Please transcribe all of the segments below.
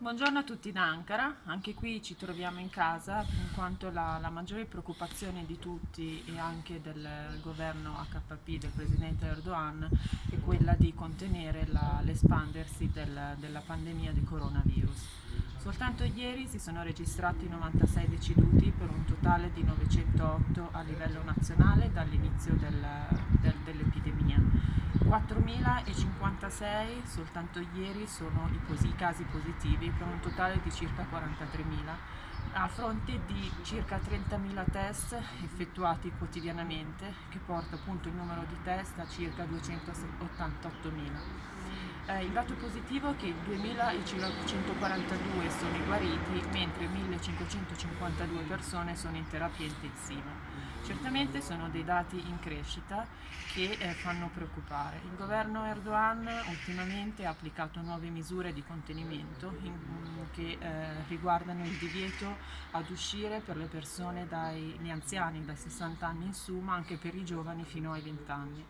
Buongiorno a tutti da Ankara, anche qui ci troviamo in casa in quanto la, la maggiore preoccupazione di tutti e anche del governo HP del presidente Erdogan è quella di contenere l'espandersi del, della pandemia di coronavirus. Soltanto ieri si sono registrati 96 deceduti per un totale di 908 a livello nazionale dall'inizio del. 4.056 soltanto ieri sono i, i casi positivi per un totale di circa 43.000 a fronte di circa 30.000 test effettuati quotidianamente che porta appunto il numero di test a circa 288.000. Eh, il dato positivo è che 2.542 sono i guariti mentre 1.552 persone sono in terapia intensiva. Certamente sono dei dati in crescita che eh, fanno preoccupare. Il governo Erdogan ultimamente ha applicato nuove misure di contenimento in, che eh, riguardano il divieto ad uscire per le persone dai, gli anziani dai 60 anni in su ma anche per i giovani fino ai 20 anni.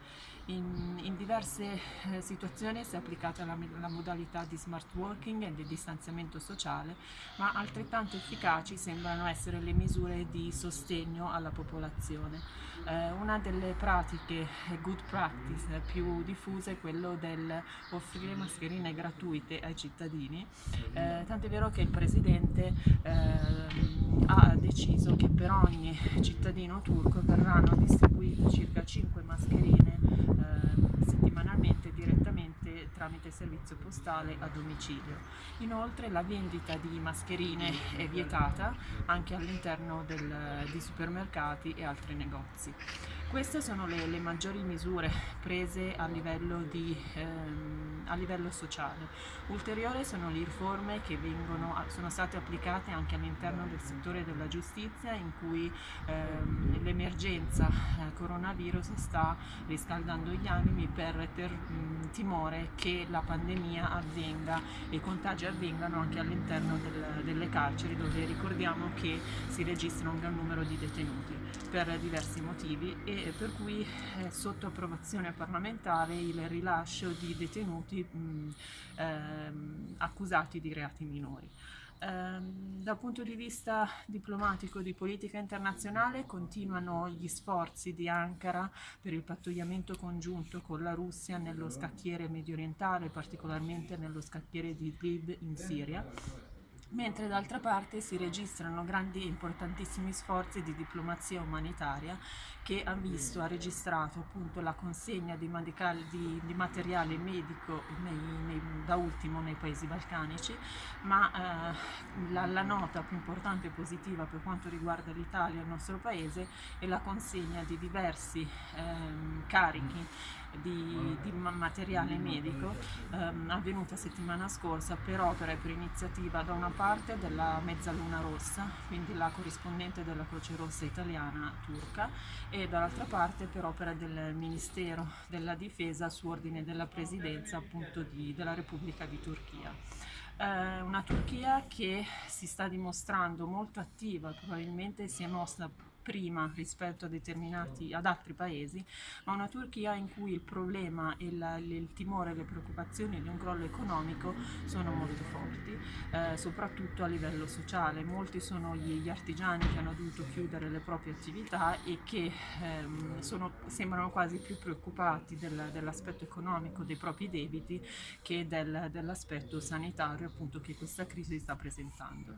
In, in diverse eh, situazioni si è applicata la, la, modalità di smart working e di distanziamento sociale, ma altrettanto efficaci sembrano essere le misure di sostegno alla popolazione. Eh, una delle pratiche eh, good practice più diffuse è quello del offrire mascherine gratuite ai cittadini, eh, tant'è vero che il Presidente ehm, ha deciso che per ogni cittadino turco verranno distribuite circa 5 mascherine eh, settimanalmente direttamente tramite servizio postale a domicilio. Inoltre la vendita di mascherine è vietata anche all'interno di supermercati e altri negozi. Queste sono le, le maggiori misure prese a livello, di, ehm, a livello, sociale. Ulteriori sono le riforme che vengono, sono state applicate anche all'interno del settore della giustizia in cui ehm, l'emergenza eh, coronavirus sta riscaldando gli animi per ter, mh, timore che la pandemia avvenga e i contagi avvengano anche all'interno del, delle carceri dove ricordiamo che si registra un gran numero di detenuti per diversi motivi e per cui è sotto approvazione parlamentare il rilascio di detenuti mh, ehm, accusati di reati minori. Um, dal punto di vista diplomatico di politica internazionale continuano gli sforzi di Ankara per il pattugliamento congiunto con la Russia nello scacchiere medio orientale, particolarmente nello scacchiere di Idlib in Siria mentre d'altra parte si registrano grandi e importantissimi sforzi di diplomazia umanitaria che ha visto, ha registrato appunto la consegna di, di, di materiale medico nei, nei, da ultimo nei paesi balcanici, ma eh, la, la, nota più importante e positiva per quanto riguarda l'Italia e il nostro paese è la consegna di diversi eh, carichi di, di, materiale medico ehm, avvenuta settimana scorsa per opera e per iniziativa da una parte della Mezzaluna Rossa, quindi la corrispondente della Croce Rossa italiana turca, e dall'altra parte per opera del Ministero della Difesa su ordine della Presidenza appunto di, della Repubblica di Turchia. Eh, una Turchia che si sta dimostrando molto attiva, probabilmente si è mossa prima rispetto ad altri paesi, ma una Turchia in cui il problema, il, il timore, le preoccupazioni di un crollo economico sono molto forti, eh, soprattutto a livello sociale. Molti sono gli, gli, artigiani che hanno dovuto chiudere le proprie attività e che ehm, sono, sembrano quasi più preoccupati del, dell'aspetto economico dei propri debiti che del, dell'aspetto sanitario appunto che questa crisi sta presentando.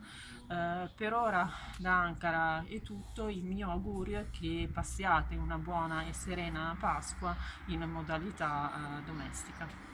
Eh, per ora da Ankara è tutto, il mio augurio è che passiate una buona e serena Pasqua in modalità eh, domestica.